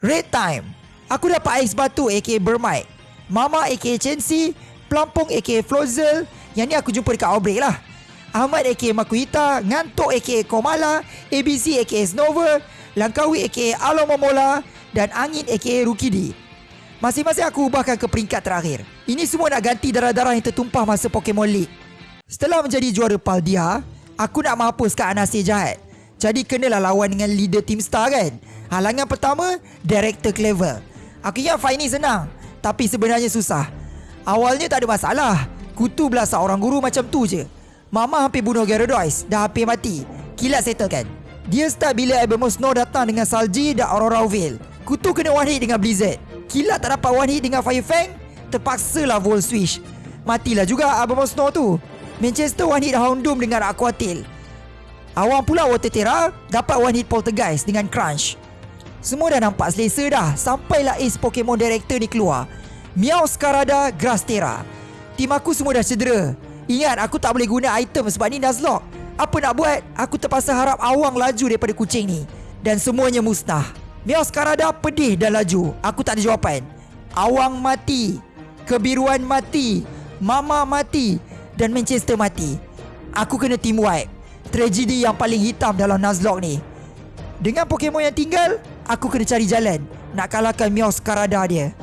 Red time. Aku dapat ais batu aka Bermite. Mama aka Chensi. Pelampung aka Flozel. Yang ni aku jumpa dekat Outbreak lah. Ahmad aka Makuita. Ngantuk aka Komala. ABC aka Snowver. Langkawi aka Alomomola. Dan Angin aka Rukidi. Masing-masing aku ubahkan ke peringkat terakhir. Ini semua nak ganti darah-darah yang tertumpah masa Pokemon League. Setelah menjadi juara Paldia, aku nak menghapuskan Anasir jahat. Jadi kenalah lawan dengan leader Team Star kan? Halangan pertama, Director Clever. Aku ingat fight ni senang, tapi sebenarnya susah. Awalnya tak ada masalah. Kutu belah seorang guru macam tu je. Mama hampir bunuh Gyarados, dah hampir mati. Kilat settle kan? Dia start bila Abemus Snow datang dengan Salji dan Aurora Veil. Kutu kena one hit dengan Blizzard. Kilat tak dapat one hit dengan Fire Fang, terpaksalah Volt Switch. Matilah juga Abemus Snow tu. Manchester one hit Houndoom dengan Aqua Tail. Awang pula Water Terra dapat one hit Poltergeist dengan Crunch. Semua dah nampak selesa dah sampailah Ace Pokemon Director ni keluar. Meow Skarada Grass Terra. Tim aku semua dah cedera. Ingat aku tak boleh guna item sebab ni Nuzlocke. Apa nak buat? Aku terpaksa harap awang laju daripada kucing ni. Dan semuanya musnah. Meow Skarada pedih dan laju. Aku tak ada jawapan. Awang mati. Kebiruan mati. Mama mati. Dan Manchester mati. Aku kena team wipe. Tragedi yang paling hitam dalam Nuzlocke ni. Dengan Pokemon yang tinggal, aku kena cari jalan nak kalahkan Meow Skarada dia.